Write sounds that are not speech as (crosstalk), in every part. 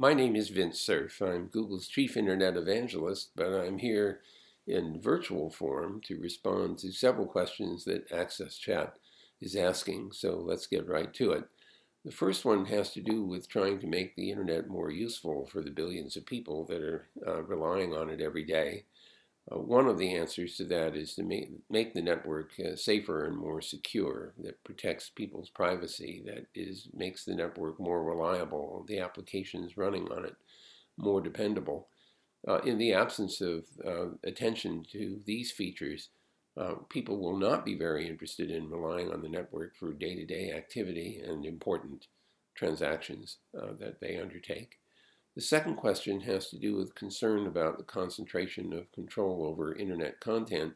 My name is Vint Cerf. I'm Google's chief internet evangelist, but I'm here in virtual form to respond to several questions that Access Chat is asking, so let's get right to it. The first one has to do with trying to make the internet more useful for the billions of people that are uh, relying on it every day. Uh, one of the answers to that is to make, make the network uh, safer and more secure, that protects people's privacy, that is makes the network more reliable, the applications running on it more dependable. Uh, in the absence of uh, attention to these features, uh, people will not be very interested in relying on the network for day-to-day -day activity and important transactions uh, that they undertake. The second question has to do with concern about the concentration of control over internet content.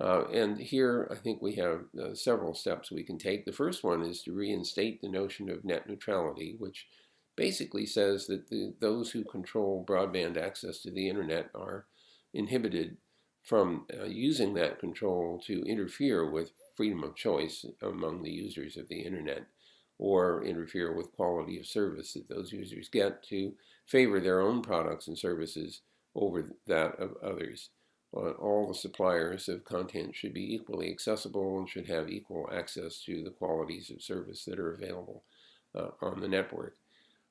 Uh, and here I think we have uh, several steps we can take. The first one is to reinstate the notion of net neutrality, which basically says that the, those who control broadband access to the internet are inhibited from uh, using that control to interfere with freedom of choice among the users of the internet or interfere with quality of service that those users get to favor their own products and services over that of others. All the suppliers of content should be equally accessible and should have equal access to the qualities of service that are available uh, on the network.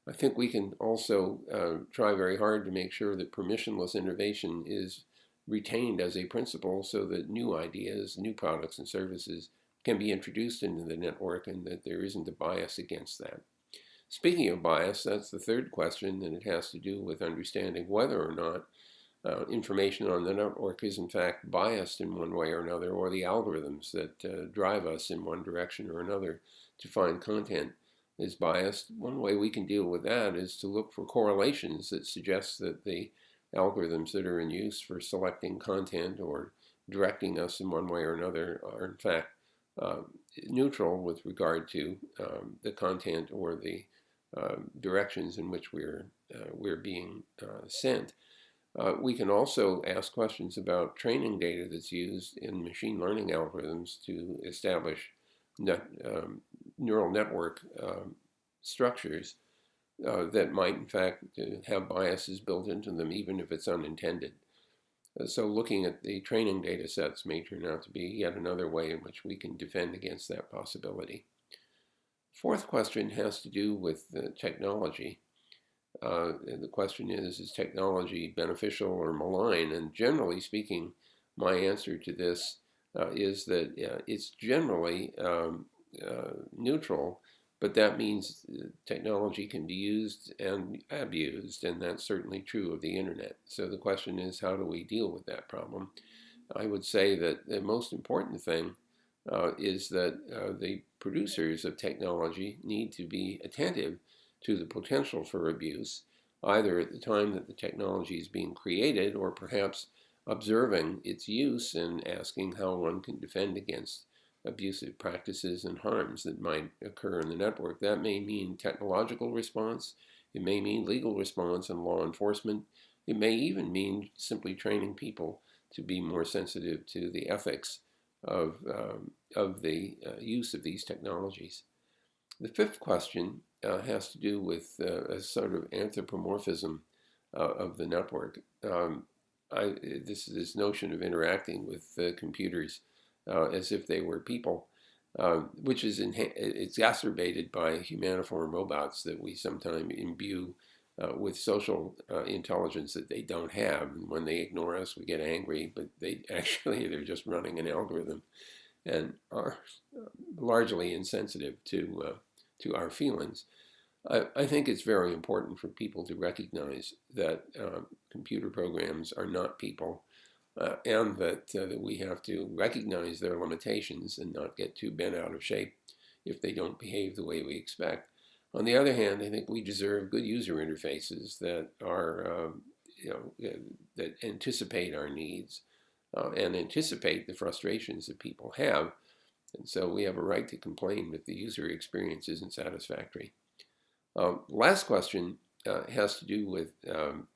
I think we can also uh, try very hard to make sure that permissionless innovation is retained as a principle so that new ideas, new products and services can be introduced into the network and that there isn't a bias against that. Speaking of bias, that's the third question, and it has to do with understanding whether or not uh, information on the network is in fact biased in one way or another, or the algorithms that uh, drive us in one direction or another to find content is biased. One way we can deal with that is to look for correlations that suggest that the algorithms that are in use for selecting content or directing us in one way or another are in fact uh, neutral with regard to um, the content or the uh, directions in which we're, uh, we're being uh, sent. Uh, we can also ask questions about training data that's used in machine learning algorithms to establish net, um, neural network um, structures that might in fact have biases built into them even if it's unintended. So looking at the training data sets may turn out to be yet another way in which we can defend against that possibility. Fourth question has to do with the technology. Uh, the question is, is technology beneficial or malign? And generally speaking, my answer to this uh, is that uh, it's generally um, uh, neutral but that means technology can be used and abused, and that's certainly true of the internet. So the question is, how do we deal with that problem? I would say that the most important thing uh, is that uh, the producers of technology need to be attentive to the potential for abuse, either at the time that the technology is being created or perhaps observing its use and asking how one can defend against abusive practices and harms that might occur in the network. That may mean technological response. It may mean legal response and law enforcement. It may even mean simply training people to be more sensitive to the ethics of, um, of the uh, use of these technologies. The fifth question uh, has to do with uh, a sort of anthropomorphism uh, of the network. Um, I, this, this notion of interacting with computers uh, as if they were people, uh, which is exacerbated by humaniform robots that we sometimes imbue uh, with social uh, intelligence that they don't have. And when they ignore us, we get angry, but they (laughs) actually, they're just running an algorithm and are largely insensitive to, uh, to our feelings. I, I, think it's very important for people to recognize that computer programs are not people uh, and that, uh, that we have to recognize their limitations and not get too bent out of shape if they don't behave the way we expect. On the other hand, I think we deserve good user interfaces that are, um, you know, uh, that anticipate our needs uh, and anticipate the frustrations that people have. And so we have a right to complain if the user experience isn't satisfactory. Um, last question uh, has to do with um,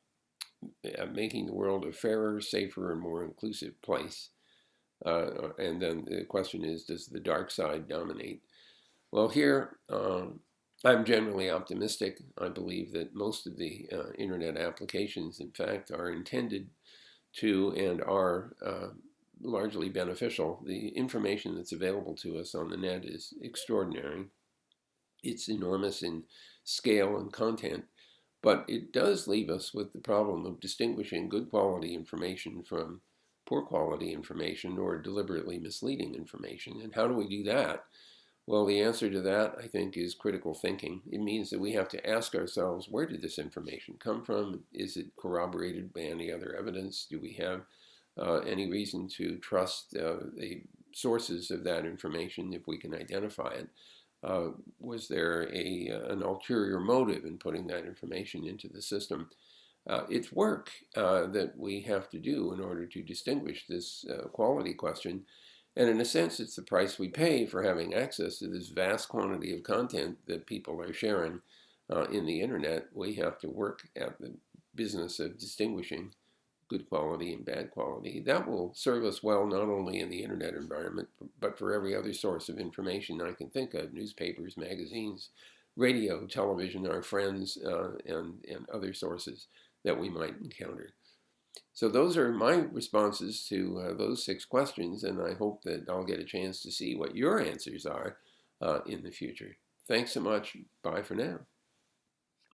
uh, making the world a fairer, safer, and more inclusive place. Uh, and then the question is, does the dark side dominate? Well, here um, I'm generally optimistic. I believe that most of the uh, internet applications, in fact, are intended to and are uh, largely beneficial. The information that's available to us on the net is extraordinary. It's enormous in scale and content, but it does leave us with the problem of distinguishing good quality information from poor quality information or deliberately misleading information. And how do we do that? Well, the answer to that, I think, is critical thinking. It means that we have to ask ourselves, where did this information come from? Is it corroborated by any other evidence? Do we have uh, any reason to trust uh, the sources of that information if we can identify it? Uh, was there a, uh, an ulterior motive in putting that information into the system? Uh, it's work uh, that we have to do in order to distinguish this quality question. And in a sense, it's the price we pay for having access to this vast quantity of content that people are sharing in the internet. We have to work at the business of distinguishing good quality and bad quality. That will serve us well not only in the internet environment, but for every other source of information I can think of, newspapers, magazines, radio, television, our friends, uh, and, and other sources that we might encounter. So those are my responses to uh, those six questions, and I hope that I'll get a chance to see what your answers are uh, in the future. Thanks so much. Bye for now.